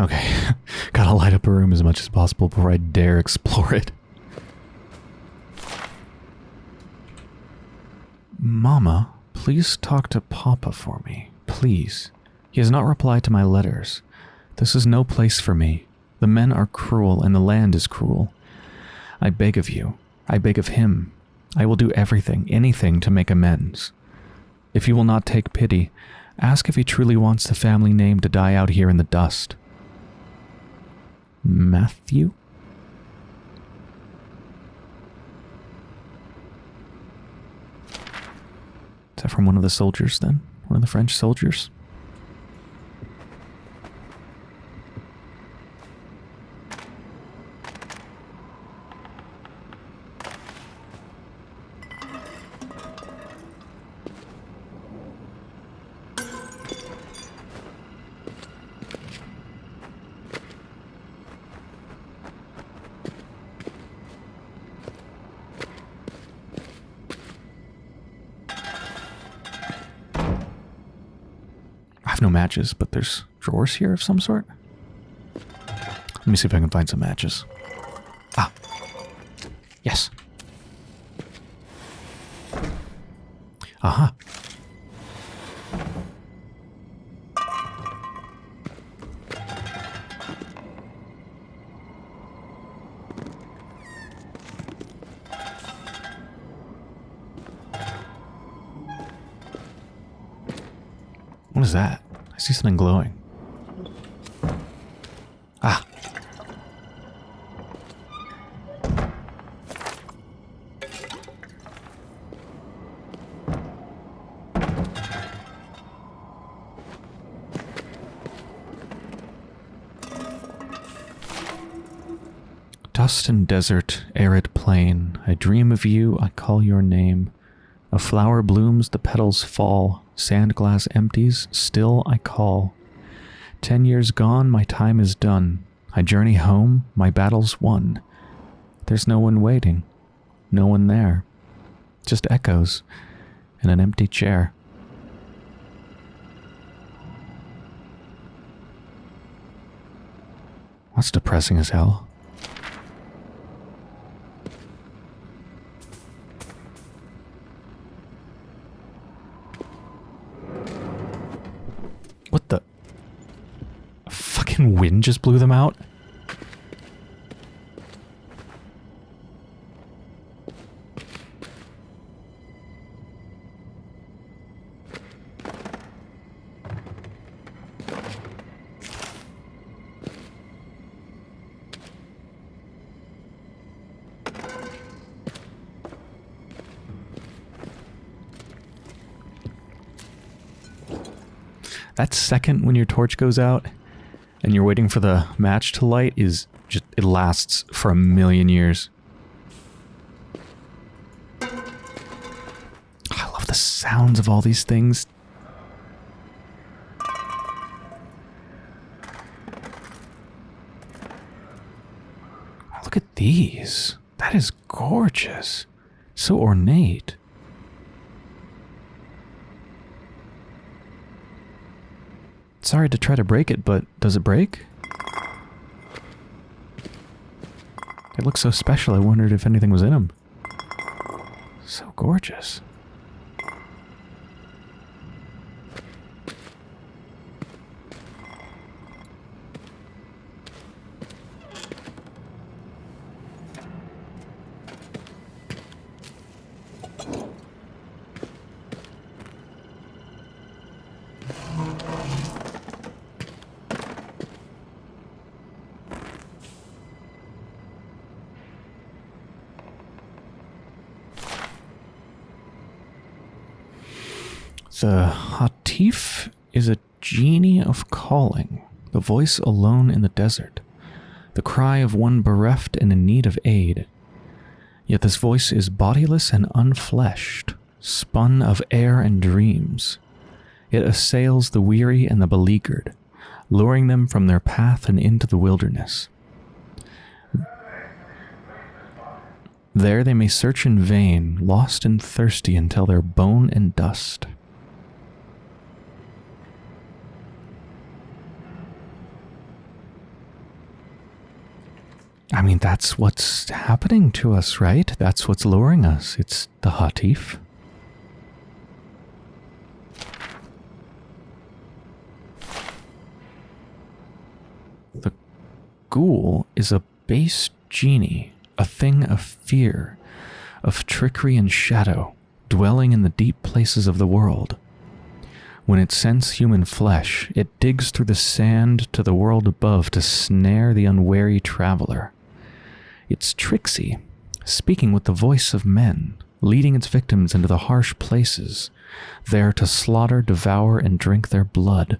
Okay, gotta light up a room as much as possible before I dare explore it. Mama, please talk to Papa for me. Please. He has not replied to my letters. This is no place for me. The men are cruel and the land is cruel. I beg of you. I beg of him. I will do everything, anything to make amends. If you will not take pity, ask if he truly wants the family name to die out here in the dust. Matthew? Is that from one of the soldiers then? One of the French soldiers? Matches, but there's drawers here of some sort. Let me see if I can find some matches. Ah. Yes. Aha. What is that? I see something glowing. Ah. Dust and desert, arid plain, I dream of you, I call your name. A flower blooms, the petals fall, sand glass empties, still I call. Ten years gone, my time is done. I journey home, my battle's won. There's no one waiting, no one there. Just echoes in an empty chair. That's depressing as hell. What the? A fucking wind just blew them out? That second when your torch goes out and you're waiting for the match to light is just, it lasts for a million years. I love the sounds of all these things. Look at these. That is gorgeous. So ornate. Sorry to try to break it, but does it break? It looks so special, I wondered if anything was in them. So gorgeous. The Hatif is a genie of calling, the voice alone in the desert, the cry of one bereft and in need of aid. Yet this voice is bodiless and unfleshed, spun of air and dreams. It assails the weary and the beleaguered, luring them from their path and into the wilderness. There they may search in vain, lost and thirsty until they're bone and dust. I mean, that's what's happening to us, right? That's what's luring us. It's the Hatif. The ghoul is a base genie, a thing of fear, of trickery and shadow, dwelling in the deep places of the world. When it scents human flesh, it digs through the sand to the world above to snare the unwary traveler. It's tricksy, speaking with the voice of men, leading its victims into the harsh places, there to slaughter, devour, and drink their blood.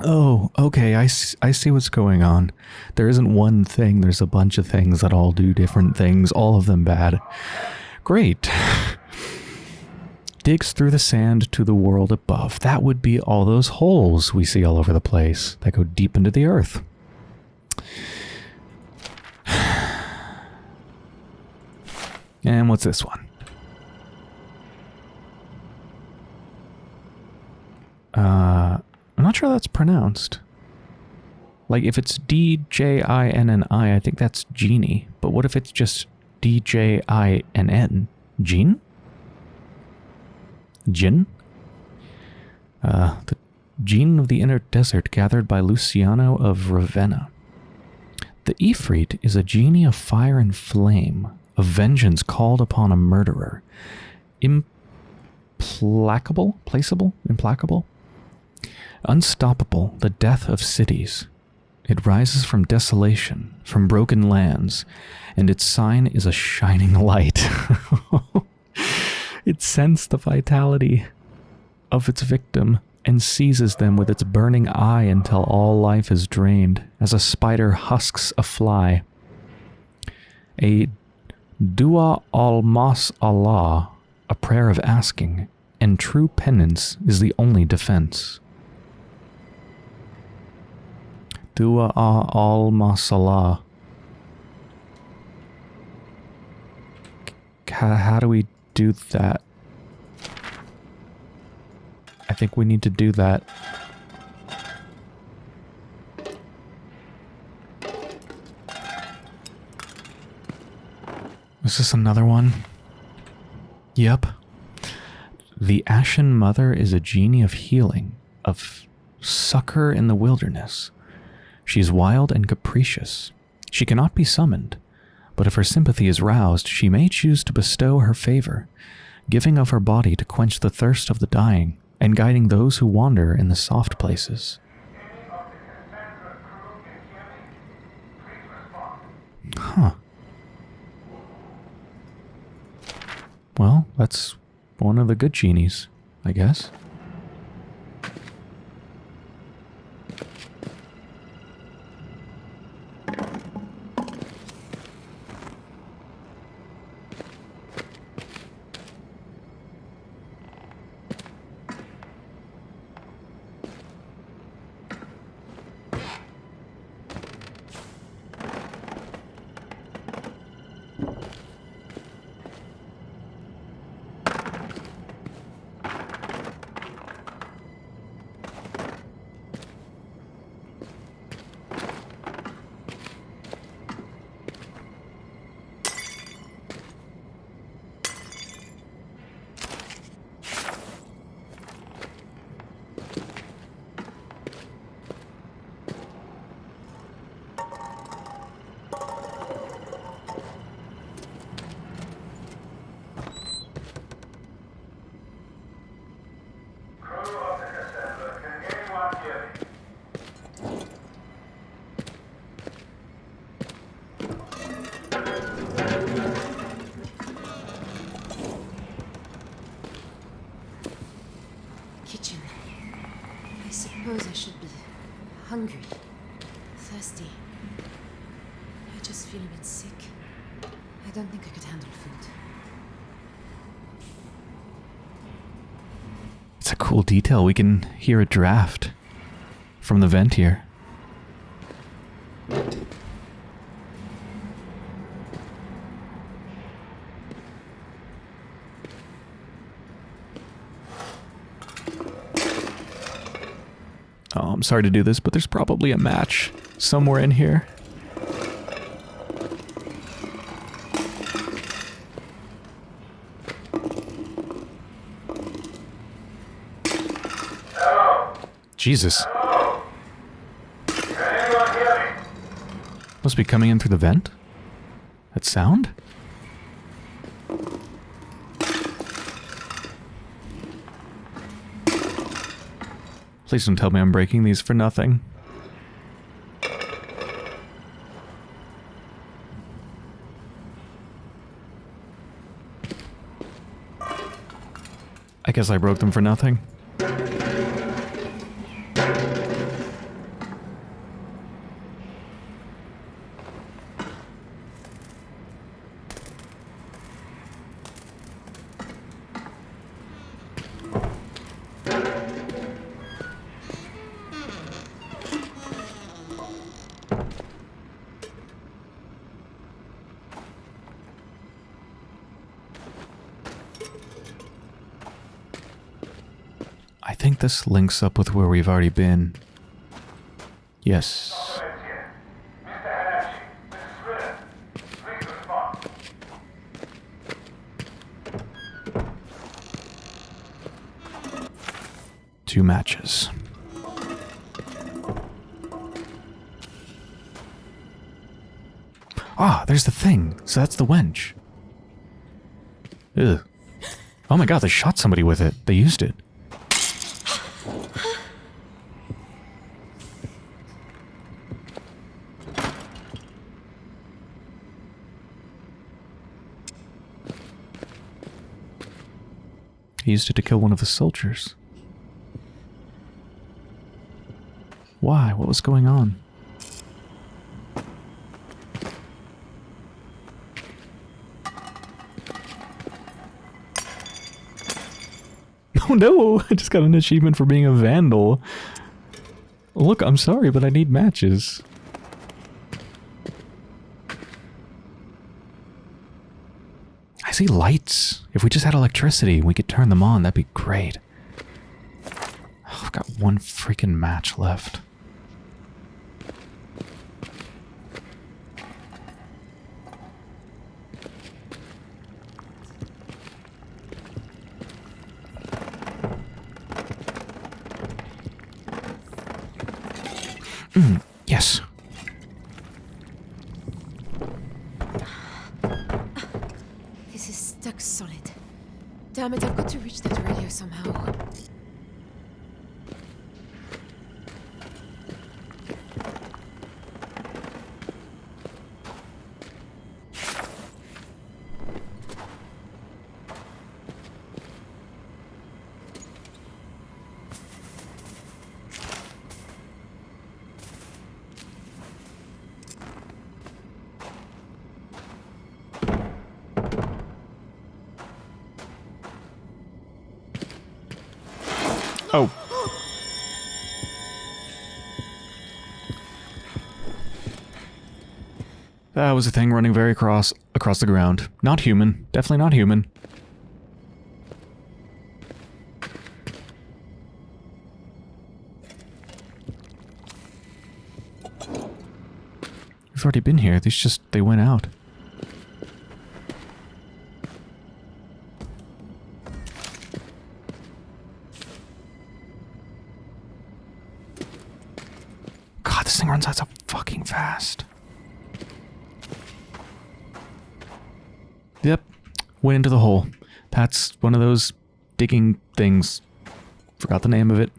Oh, okay, I, I see what's going on. There isn't one thing, there's a bunch of things that all do different things, all of them bad. Great. Digs through the sand to the world above. That would be all those holes we see all over the place that go deep into the earth. And what's this one? Uh, I'm not sure that's pronounced. Like, if it's D-J-I-N-N-I, I think that's genie. But what if it's just D-J-I-N-N? Jean? Jin? Uh, the gene of the inner desert gathered by Luciano of Ravenna. The Ifrit is a genie of fire and flame, of vengeance called upon a murderer. Implacable? Placeable? Implacable? Unstoppable, the death of cities. It rises from desolation, from broken lands, and its sign is a shining light. it scents the vitality of its victim and seizes them with its burning eye until all life is drained, as a spider husks a fly. A Dua al Mas Allah, a prayer of asking, and true penance is the only defense. Dua al Mas Allah. How do we do that? I think we need to do that. Is this another one? Yep. The Ashen Mother is a genie of healing, of succor in the wilderness. She is wild and capricious. She cannot be summoned, but if her sympathy is roused, she may choose to bestow her favor, giving of her body to quench the thirst of the dying, and guiding those who wander in the soft places. Huh. Well, that's one of the good genies, I guess. Cool detail. We can hear a draft from the vent here. Oh, I'm sorry to do this, but there's probably a match somewhere in here. Jesus. Must be coming in through the vent? That sound? Please don't tell me I'm breaking these for nothing. I guess I broke them for nothing. This links up with where we've already been. Yes. Two matches. Ah, there's the thing. So that's the winch. Ugh. Oh my god, they shot somebody with it. They used it. He used it to kill one of the soldiers. Why? What was going on? Oh no! I just got an achievement for being a vandal. Look, I'm sorry, but I need matches. See lights. If we just had electricity, we could turn them on. That'd be great. Oh, I've got one freaking match left. Mm, yes. This is stuck solid. Damn it, was a thing running very across across the ground. Not human. Definitely not human. We've already been here. These just they went out. God, this thing runs out so fucking fast. Yep, went into the hole. That's one of those digging things. Forgot the name of it.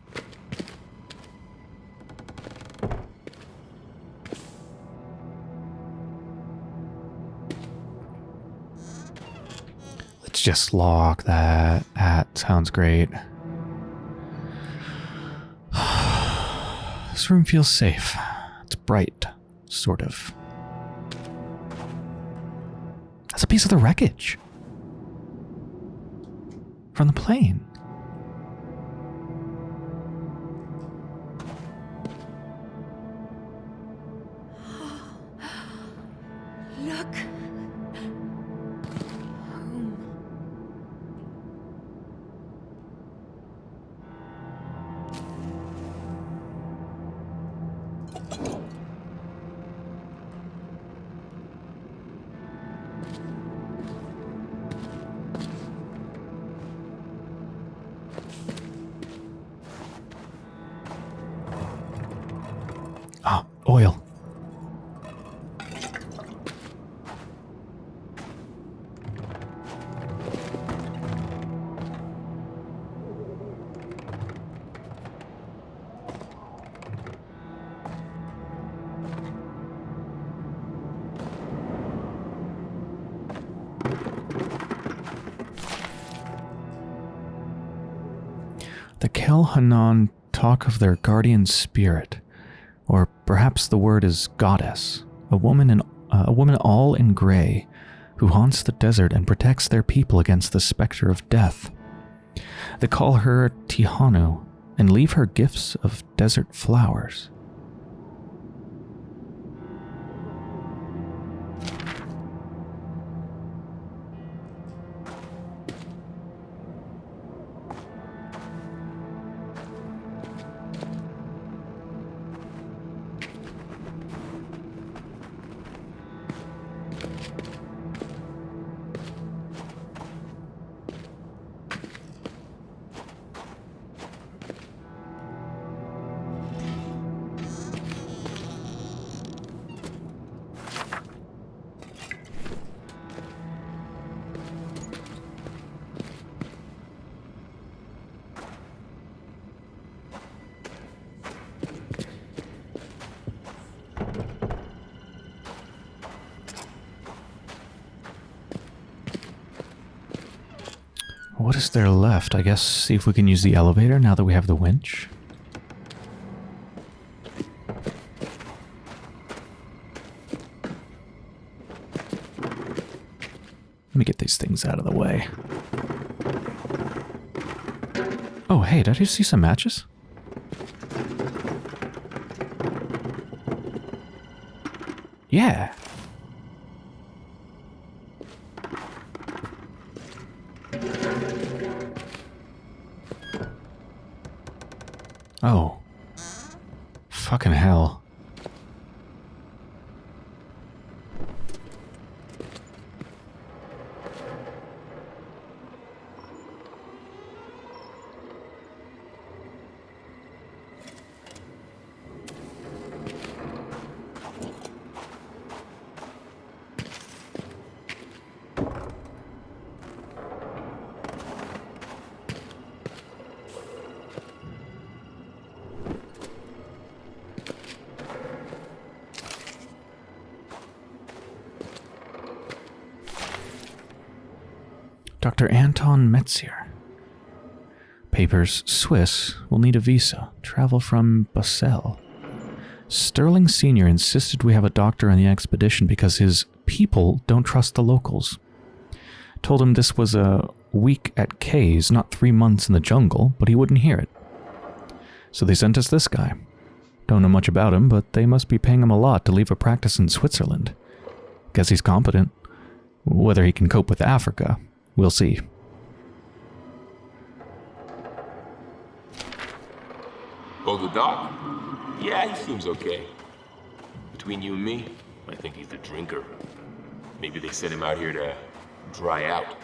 Let's just lock that. That sounds great. This room feels safe. It's bright, sort of. That's a piece of the wreckage. From the plane. Look! Kelhanan talk of their guardian spirit, or perhaps the word is goddess, a woman in uh, a woman all in gray, who haunts the desert and protects their people against the specter of death. They call her Tihanu and leave her gifts of desert flowers. Left? I guess see if we can use the elevator now that we have the winch. Let me get these things out of the way. Oh, hey, did I see some matches? Yeah. Oh. Fucking hell. Anton Metzier. Papers Swiss will need a visa. Travel from Basel. Sterling Sr. insisted we have a doctor on the expedition because his people don't trust the locals. Told him this was a week at K's, not three months in the jungle, but he wouldn't hear it. So they sent us this guy. Don't know much about him, but they must be paying him a lot to leave a practice in Switzerland. Guess he's competent. Whether he can cope with Africa, we'll see. Oh, the doc? Yeah, he seems okay. Between you and me, I think he's a drinker. Maybe they sent him out here to dry out.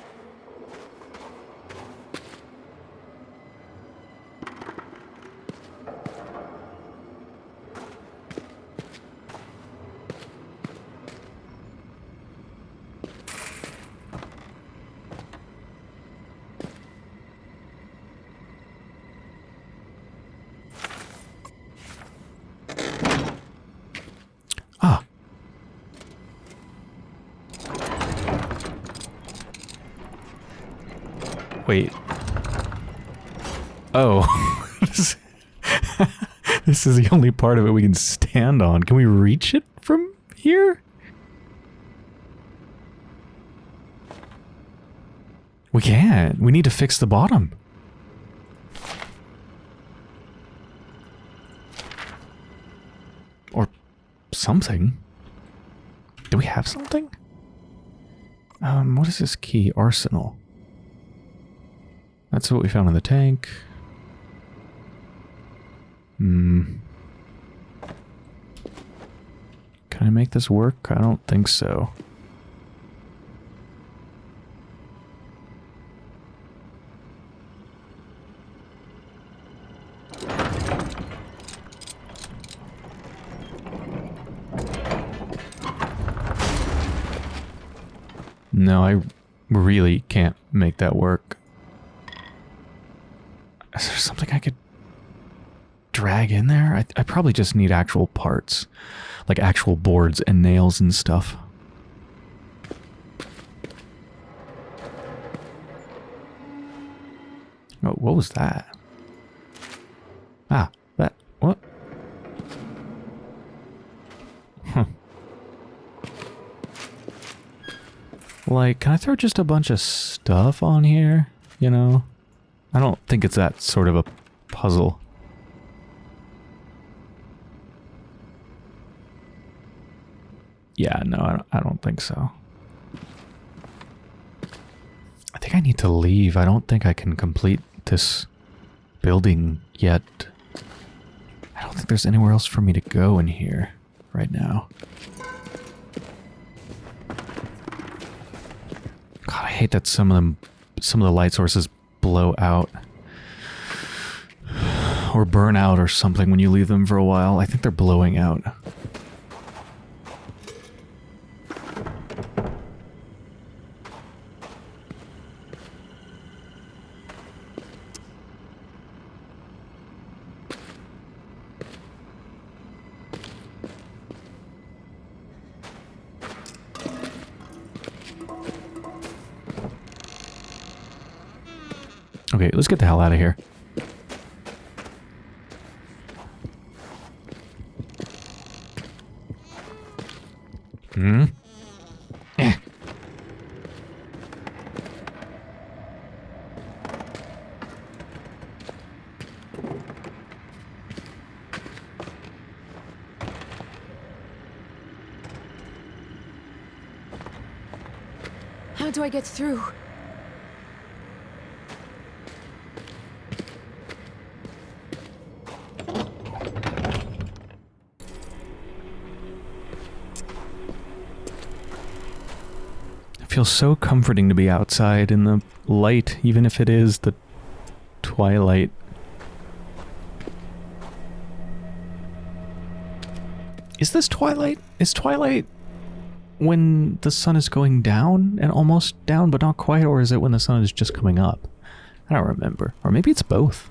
Ah. Wait. Oh. this this is the only part of it we can stand on. Can we reach it from here? We can't. We need to fix the bottom. Or something. Do we have something? Um, what is this key? Arsenal. That's what we found in the tank. Hmm. Can I make this work? I don't think so. No, I really can't make that work. Is there something I could in there? I, I probably just need actual parts. Like actual boards and nails and stuff. Oh, what was that? Ah, that, what? Huh. Like, can I throw just a bunch of stuff on here? You know? I don't think it's that sort of a puzzle. Yeah, no, I don't, think so. I think I need to leave. I don't think I can complete this building yet. I don't think there's anywhere else for me to go in here right now. God, I hate that some of them, some of the light sources blow out. Or burn out or something when you leave them for a while. I think they're blowing out. Hmm? How do I get through? Feels so comforting to be outside in the light, even if it is the twilight. Is this twilight? Is twilight when the sun is going down and almost down but not quite, or is it when the sun is just coming up? I don't remember. Or maybe it's both.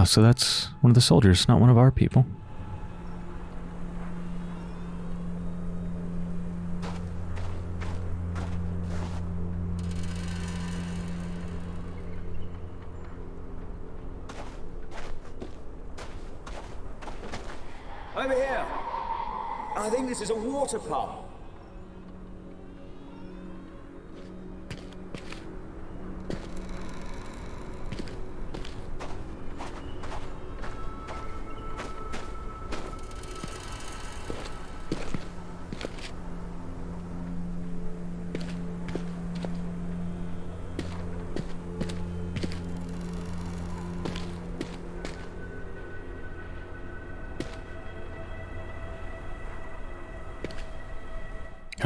Ah, so that's one of the soldiers, not one of our people. Over here. I think this is a water pump.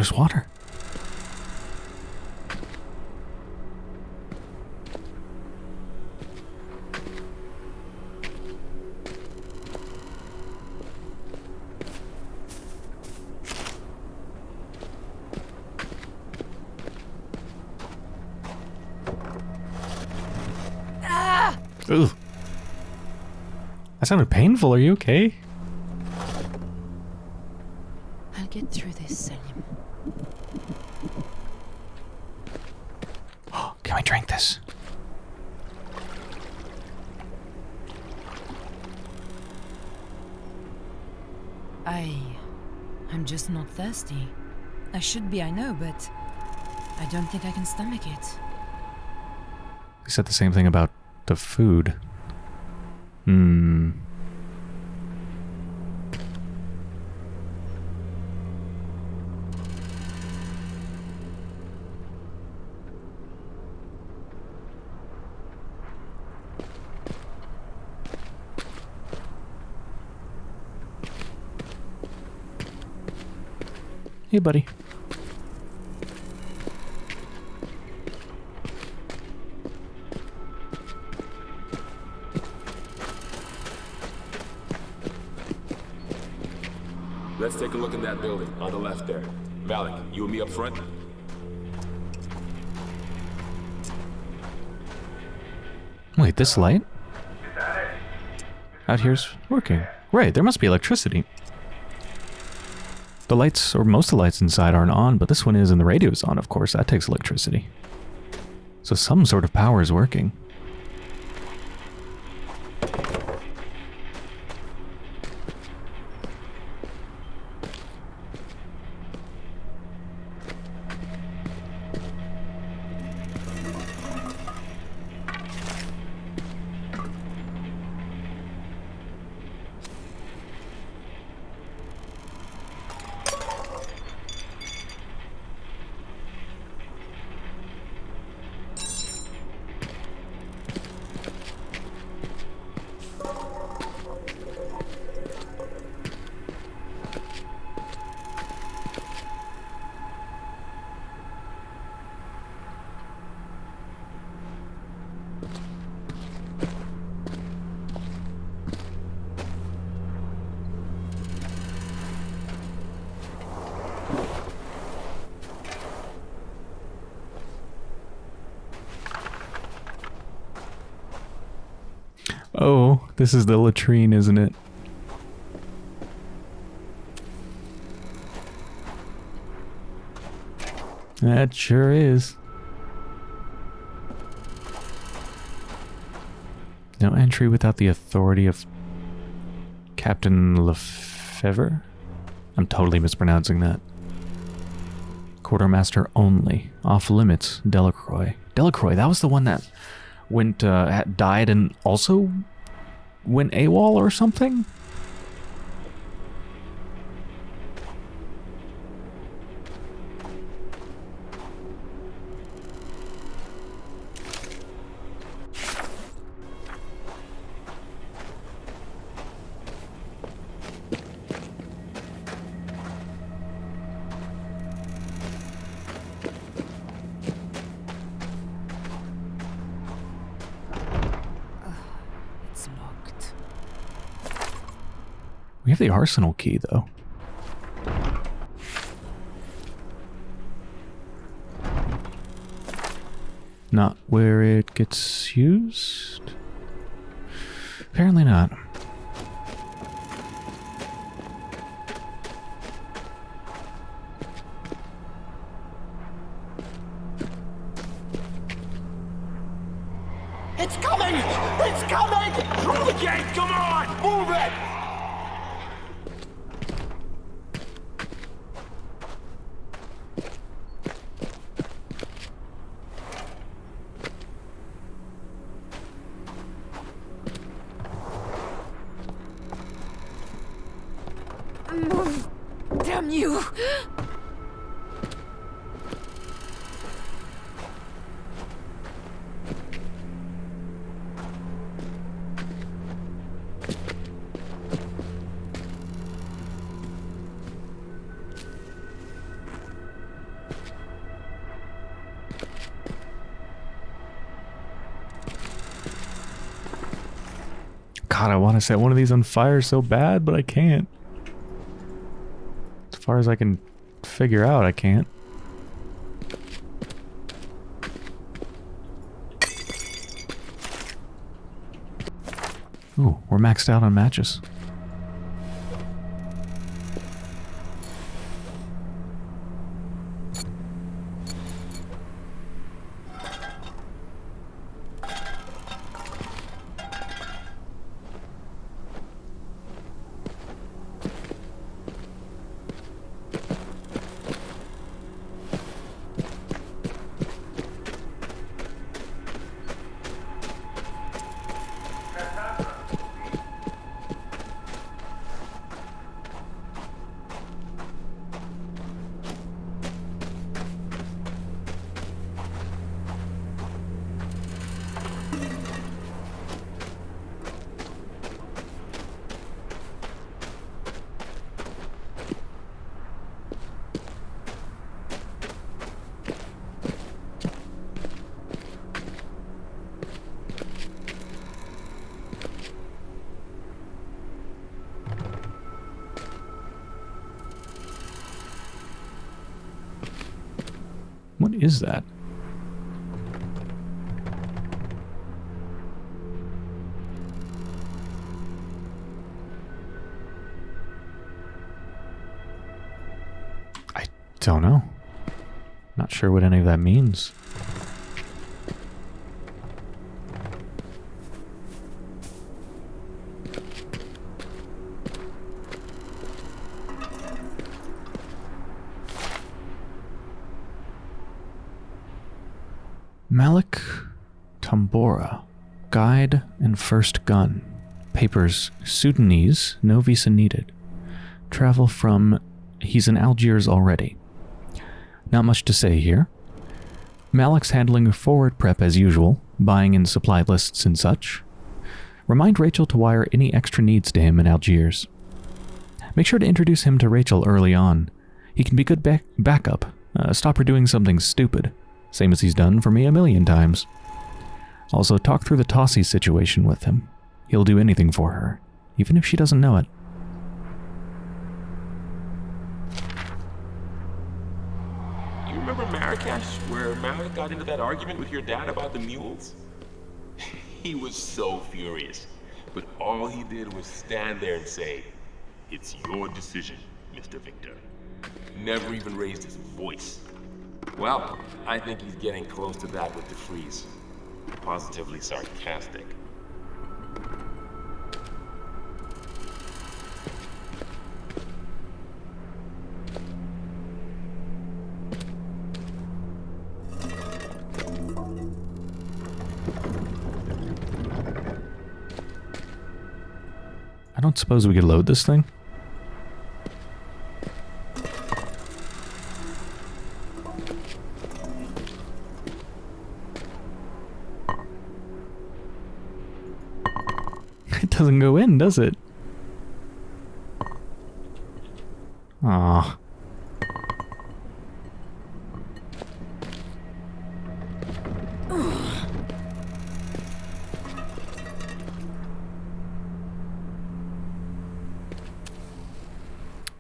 There's water. Ah! Ooh. That sounded painful. Are you okay? I'll get through this, Selim. Can we drink this? I. I'm just not thirsty. I should be, I know, but. I don't think I can stomach it. He said the same thing about the food. Hmm. Hey, buddy. Let's take a look in that building, on the left there. Malik, you and me up front? Wait, this light? Out here's working. Right, there must be electricity. The lights, or most of the lights inside aren't on, but this one is and the radio's on, of course. That takes electricity. So some sort of power is working. This is the latrine, isn't it? That sure is. No entry without the authority of Captain Lefevre? I'm totally mispronouncing that. Quartermaster only. Off limits. Delacroix. Delacroix, that was the one that went, uh, died and also went AWOL or something? We have the arsenal key, though. Not where it gets used? Apparently not. God, I want to set one of these on fire so bad, but I can't. As far as I can figure out, I can't. Ooh, we're maxed out on matches. What is that? I don't know. Not sure what any of that means. Malik Tambora, Guide and First Gun. Papers Sudanese, no visa needed. Travel from. He's in Algiers already. Not much to say here. Malik's handling forward prep as usual, buying in supply lists and such. Remind Rachel to wire any extra needs to him in Algiers. Make sure to introduce him to Rachel early on. He can be good back- backup. Uh, stop her doing something stupid, same as he's done for me a million times. Also, talk through the Tossie situation with him. He'll do anything for her, even if she doesn't know it. You remember Marrakesh, where Malik got into that argument with your dad about the mules? he was so furious, but all he did was stand there and say, It's your decision, Mr. Victor. Never even raised his voice. Well, I think he's getting close to that with the freeze. Positively sarcastic. I don't suppose we could load this thing? Doesn't go in, does it? Ah.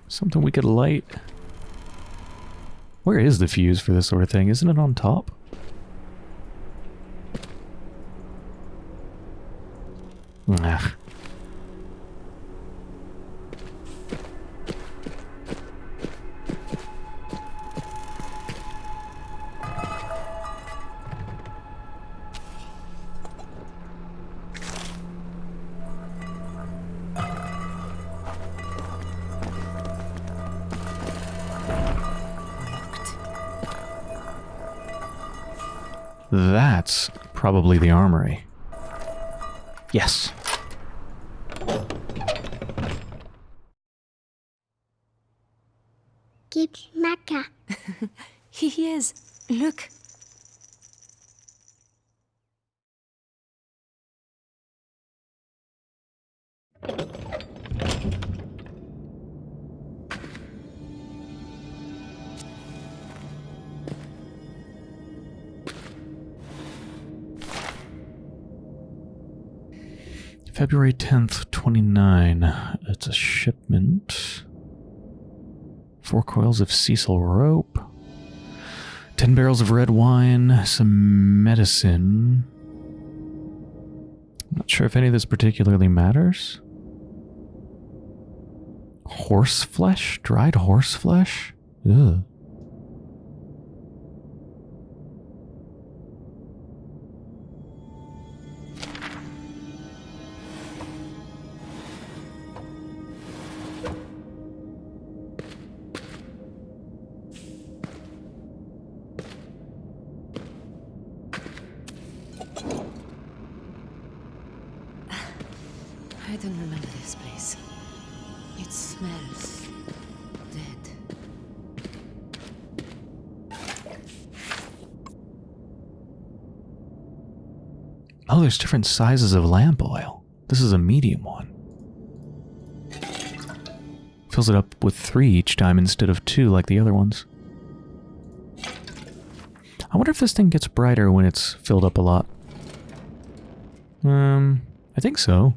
Something we could light. Where is the fuse for this sort of thing? Isn't it on top? Ugh. Probably the armory. Yes. Keep Mecca. Here he is. Look. February 10th, 29. It's a shipment. Four coils of sisal rope. Ten barrels of red wine. Some medicine. Not sure if any of this particularly matters. Horse flesh? Dried horse flesh? Ugh. Oh, there's different sizes of lamp oil. This is a medium one. Fills it up with three each time instead of two like the other ones. I wonder if this thing gets brighter when it's filled up a lot. Um, I think so.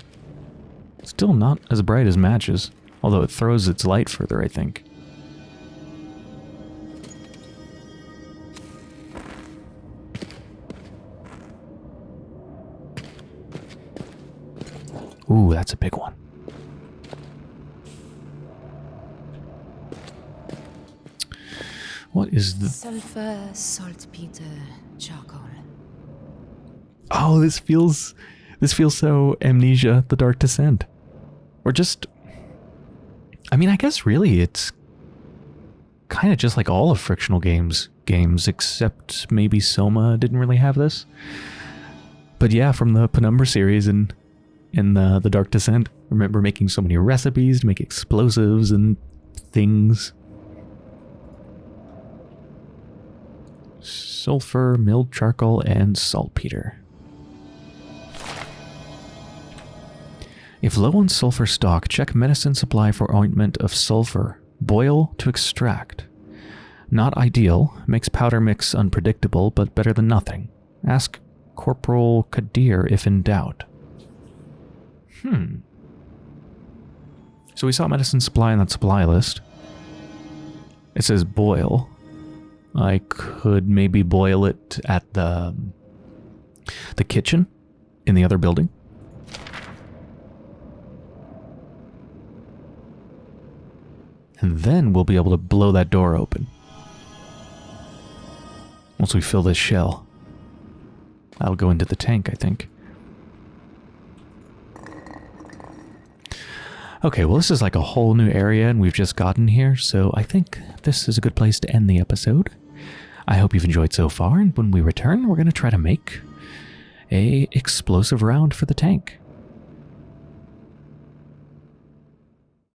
Still not as bright as matches, although it throws its light further, I think. What is the... Sulfur, saltpeter, charcoal. Oh, this feels... This feels so Amnesia, The Dark Descent. Or just... I mean, I guess really it's kind of just like all of Frictional Games games, except maybe Soma didn't really have this. But yeah, from the Penumbra series and in the, the Dark Descent, I remember making so many recipes to make explosives and things. Sulfur, milled charcoal, and saltpeter. If low on sulfur stock, check medicine supply for ointment of sulfur. Boil to extract. Not ideal, makes powder mix unpredictable, but better than nothing. Ask Corporal Kadir if in doubt. Hmm. So we saw medicine supply in that supply list. It says boil. I could maybe boil it at the the kitchen in the other building. And then we'll be able to blow that door open. Once we fill this shell. That'll go into the tank, I think. Okay, well this is like a whole new area and we've just gotten here, so I think this is a good place to end the episode. I hope you've enjoyed so far, and when we return, we're going to try to make a explosive round for the tank.